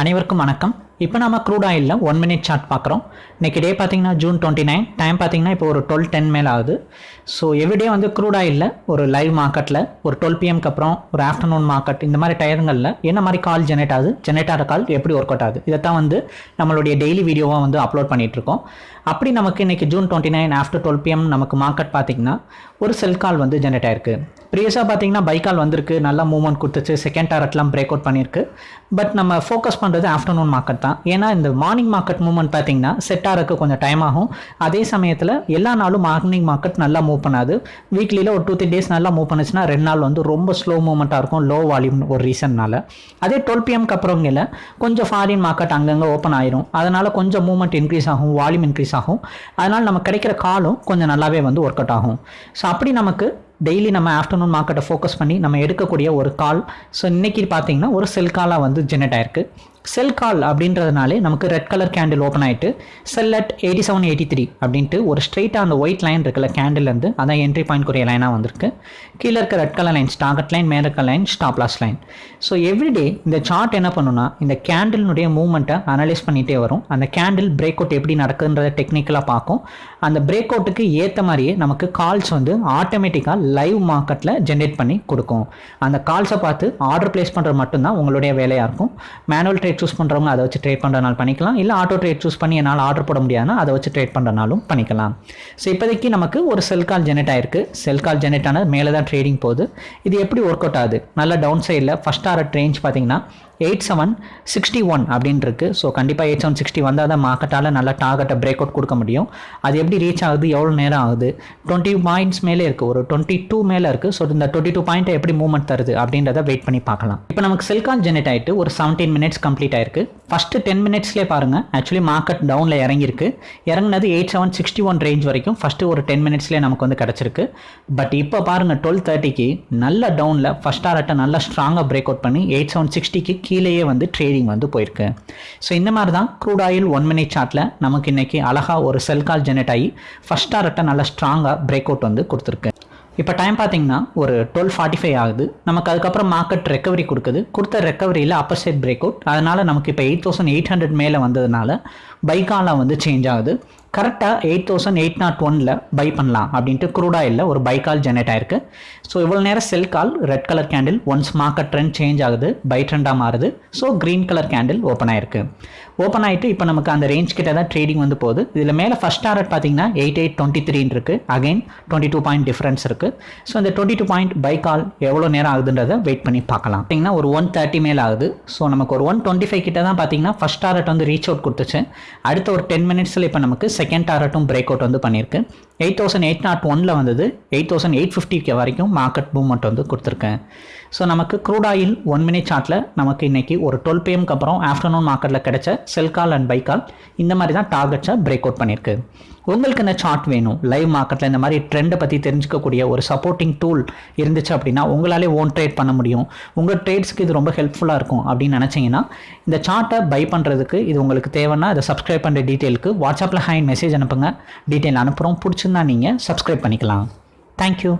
அனைவருக்கும் வணக்கம். இப்போ நம்ம க்ரூட் ஆயிலில் ஒன் மினிட் சார்ட் பார்க்குறோம். இன்றைக்கி டே பார்த்தீங்கன்னா ஜூன் டுவெண்ட்டி நைன் டைம் பார்த்தீங்கன்னா இப்போ ஒரு டுவெல் டென் மேல் ஆகுது. ஸோ எவ்ரிடே வந்து க்ரூட் ஆயிலில் ஒரு லைவ் மார்க்கெட்டில் ஒரு டுவெல் பிஎம்க்கு அப்புறம் ஒரு ஆஃப்டர்நூன் மார்க்கெட் இந்த மாதிரி டயருங்களில் என்ன மாதிரி கால் ஜெனரேட் ஆகுது? ஜெனரேட் ஆகிற கால் எப்படி ஒர்க் அவுட் ஆகுது? இதைத்தான் வந்து நம்மளுடைய டெய்லி வீடியோவாக வந்து அப்லோட் பண்ணிகிட்ருக்கோம் இருக்கோம். அப்படி நமக்கு இன்றைக்கி June twenty nine after twelve PM நமக்கு மார்க்கெட் பார்த்திங்கன்னா ஒரு செல் கால் வந்து ஜெனரேட் ஆயிருக்கு. ப்ரீவியஸாக பார்த்தீங்கன்னா பைக்கால் வந்திருக்கு. நல்லா மூவ்மெண்ட் கொடுத்துச்சு. செகண்ட் டாரட்லாம் பிரேக் அவுட் பண்ணியிருக்கு. பட் நம்ம ஃபோக்கஸ் பண்ணுறது ஆஃப்டர்நூன் மார்க்கெட் தான். ஏன்னா இந்த மார்னிங் மார்க்கெட் மூவ்மெண்ட் பார்த்தீங்கன்னா செட் ஆகிறதுக்கு கொஞ்சம் டைம் ஆகும். அதே சமயத்தில் எல்லா நாளும் மார்னிங் மார்க்கெட் நல்லா மூவ் பண்ணாது. வீக்லியில் ஒரு டூ த்ரீ டேஸ் நல்லா மூவ் பண்ணுச்சுன்னா ரெண்டு நாள் வந்து ரொம்ப ஸ்லோ மூவ்மெண்ட்டாக இருக்கும். லோ வால்யூம் ஒரு ரீசன்னால அதே டுவெல் பிஎம்க்கு அப்புறங்கில் கொஞ்சம் ஃபாரின் மார்க்கெட் அங்கங்கே ஓப்பன் ஆயிரும். அதனால் கொஞ்சம் மூவ்மெண்ட் இன்க்ரீஸ் ஆகும். வால்யூம் இன்க்ரீஸ் ஆகும். அதனால் நம்ம கிடைக்கிற காலும் கொஞ்சம் நல்லாவே வந்து ஒர்க் அவுட் ஆகும். ஸோ அப்படி நமக்கு டெய்லி நம்ம ஆஃப்டர்நூன் மார்க்கெட்டை ஃபோக்கஸ் பண்ணி நம்ம எடுக்கக்கூடிய ஒரு கால் ஸோ இன்றைக்கி பார்த்தீங்கன்னா ஒரு செல் காலாக வந்து ஜெனரேட் ஆயிருக்கு. செல் கால் அப்படின்றதுனாலே நமக்கு ரெட் கலர் கேண்டில் ஓப்பன் ஆகிட்டு sell at eighty seven eighty three அப்படின்ட்டு ஒரு ஸ்ட்ரெயிட்டாக அந்த ஒயிட் லைன் இருக்குல்ல கேண்டில்லேருந்து அதான் என்ட்ரி பாயிண்ட் கூடிய லைனாக வந்திருக்கு. கீழே இருக்க red colour line target line மேலே இருக்க line stop loss line so everyday இந்த சார்ட் என்ன பண்ணுன்னா இந்த கேண்டிலினுடைய மூவ்மெண்ட்டை அனலைஸ் பண்ணிகிட்டே வரும். அந்த கேண்டில் பிரேக் அவுட் எப்படி நடக்குன்றத டெக்னிக்கலாக பார்க்கும். அந்த பிரேக் அவுட்டுக்கு ஏற்ற மாதிரியே நமக்கு கால்ஸ் வந்து ஆட்டோமேட்டிக்காக லைவ் மார்க்கெட்டில் ஜென்ரேட் பண்ணி கொடுக்கும். அந்த கால்ஸை பார்த்து ஆர்டர் பிளேஸ் பண்ணுறது மட்டும்தான் உங்களுடைய வேலையாக இருக்கும். மேனுவல் ட்ரேட் சூஸ் பண்ணுறவங்க அதை வச்சு ட்ரேட் பண்ணுறனால பண்ணிக்கலாம். இல்லை ஆட்டோ ட்ரேட் சூஸ் பண்ணி என்னால் ஆர்டர் போட முடியாதுன்னா அதை வச்சு ட்ரேட் பண்ணுறனாலும் பண்ணிக்கலாம். ஸோ இப்போதைக்கு நமக்கு ஒரு செல் கால் ஜெனரேட் ஆயிருக்கு. செல் கால் ஜெனரேட் ஆனது மேலே தான் ட்ரேடிங் போகுது. இது எப்படி ஒர்க் அவுட் ஆகுது? நல்ல டவுன் சைடில் ஃபஸ்ட் ஆர் ரேஞ்ச் பார்த்தீங்கன்னா எயிட் செவன் சிக்ஸ்டி ஒன் அப்படின்னு இருக்கு ஸோ கண்டிப்பாக எயிட் செவன் சிக்ஸ்டி வந்தால் தான் மார்க்கெட்டால் நல்ல டார்கெட்டை பிரேக் அவுட் கொடுக்க முடியும். அது எப்படி ரீச் ஆகுது எவ்வளோ நேரம் ஆகுது? டுவெண்ட்டி பாயிண்ட்ஸ் மேலே இருக்குது ஒரு டுவெண்ட்டி டூ மேலே இருக்குது ஸோ இந்த டுவெண்ட்டி டூ பாயிண்ட்டை எப்படி மூவ்மெண்ட் தருது அப்படின்றத வெயிட் பண்ணி பார்க்கலாம். இப்போ நமக்கு செல்கான் ஜெனரேட் ஆகிட்டு ஒரு செவன்டீன் மினிட்ஸ் கம்ப்ளீட் ஆயிருக்கு. ஃபஸ்ட்டு டென் மினிட்ஸ்லேயே பாருங்கள் ஆக்சுவலி மார்க்கெட் டவுனில் இறங்கியிருக்கு. இறங்கினது eight seven sixty one range வரைக்கும் ஃபஸ்ட்டு ஒரு டென் மினிட்ஸ்லேயே நமக்கு வந்து கிடச்சிருக்கு. பட் இப்போ பாருங்கள் டுவெல் தேர்ட்டிக்கு நல்ல டவுனில் ஃபஸ்ட் ஆர்ட்டை நல்லா ஸ்ட்ராங்காக பிரேக் அவுட் பண்ணி எயிட் செவன் சிக்ஸ்டிக்கு கீழேயே வந்து ட்ரேடிங் வந்து போயிருக்கு. ஸோ இந்த மாதிரி தான் க்ரூட் ஆயில் ஒன் மினிட் சார்ட்டில் நமக்கு இன்றைக்கி அழகாக ஒரு செல் கால் ஜெனரேட் ஆகி ஃபஸ்ட் டாரட்டை நல்லா ஸ்ட்ராங்காக பிரேக் அவுட் வந்து கொடுத்துருக்கு. இப்போ டைம் பார்த்தீங்கன்னா ஒரு டுவெல் ஃபார்ட்டி ஃபைவ் ஆகுது. நமக்கு அதுக்கப்புறம் மார்க்கெட் ரெக்கவரி கொடுக்குது. கொடுத்த ரெக்கவரியில் அப்பர் சைட் பிரேக் அவுட் அதனால் நமக்கு இப்போ எயிட் தௌசண்ட் எயிட் ஹண்ட்ரட் மேலே வந்ததுனால பைக்காலாம் வந்து சேஞ்ச் ஆகுது. கரெக்டாக எயிட் தௌசண்ட் எயிட் நாட் ஒனில் பை பண்ணலாம் அப்படின்ட்டு க்ரூட் இல்லை ஒரு பை கால் ஜெனரேட் ஆயிருக்கு. ஸோ இவ்வளோ நேரம் sell call red colour candle once market trend change ஆகுது பை ட்ரெண்டாக மாறுது. So green colour candle open ஆயிருக்கு. ஓப்பன் ஆகிட்டு இப்போ நமக்கு அந்த ரேஞ்ச் கிட்ட தான் ட்ரேடிங் வந்து போகுது. இதில் மேலே ஃபஸ்ட் டாரட் பார்த்தீங்கன்னா எயிட் எயிட் டுவெண்ட்டி த்ரீன்னு இருக்குது again twenty two point difference இருக்குது ஸோ இந்த twenty two point buy call எவ்வளோ நேரம் ஆகுதுன்றதை வெயிட் பண்ணி பார்க்கலாம். பார்த்தீங்கன்னா ஒரு ஒன் தேர்ட்டி மேல் ஆகுது. ஸோ நமக்கு ஒரு ஒன் டுவெண்ட்டி ஃபைவ் கிட்ட தான் பார்த்தீங்கன்னா ஃபஸ்ட் டாரட் வந்து ரீச் அவுட் கொடுத்துச்சு. அடுத்த ஒரு டென் மினிட்ஸில் இப்போ நமக்கு செகண்ட் டாரட்டும் பிரேக் அவுட் வந்து பண்ணியிருக்கு. எயிட் தௌசண்ட் எயிட் நாட் ஒனில் வந்தது. எயிட் தௌசண்ட் எயிட் ஃபிஃப்டிக்கு வரைக்கும் மார்க்கெட் மூவ்மெண்ட் வந்து கொடுத்துருக்கேன். ஸோ நமக்கு க்ரூட் ஆயில் ஒன் மினிட் சார்ட்டில் நமக்கு இன்றைக்கி ஒரு டுவெல் பிஎம்க்கு அப்புறம் ஆஃப்டர்நூன் மார்க்கெட்டில் கிடைச்ச செல் கால் அண்ட் பை கால் இந்த மாதிரி தான் டார்கெட்ஸை பிரேக் அவுட் பண்ணியிருக்கு. உங்களுக்கு இந்த சார்ட் வேணும்? லைவ் மார்க்கெட்டில் இந்த மாதிரி ட்ரெண்டை பற்றி தெரிஞ்சுக்கக்கூடிய ஒரு சப்போர்ட்டிங் டூல் இருந்துச்சு அப்படின்னா உங்களாலே ஓன் ட்ரேட் பண்ண முடியும். உங்கள் ட்ரேட்ஸ்க்கு இது ரொம்ப ஹெல்ப்ஃபுல்லாக இருக்கும் அப்படின்னு நினச்சிங்கன்னா இந்த சார்ட்டை பை பண்ணுறதுக்கு இது உங்களுக்கு தேவைன்னா அதை சப்ஸ்கிரைப் பண்ணுற டீட்டெயிலுக்கு வாட்ஸ்அப்பில் ஹேண்ட் மெசேஜ் அனுப்புங்க. டீட்டெயில் அனுப்புகிறோம் பிடிச்சிருந்தா நீங்கள் சப்ஸ்கிரைப் பண்ணிக்கலாம். தேங்க்யூ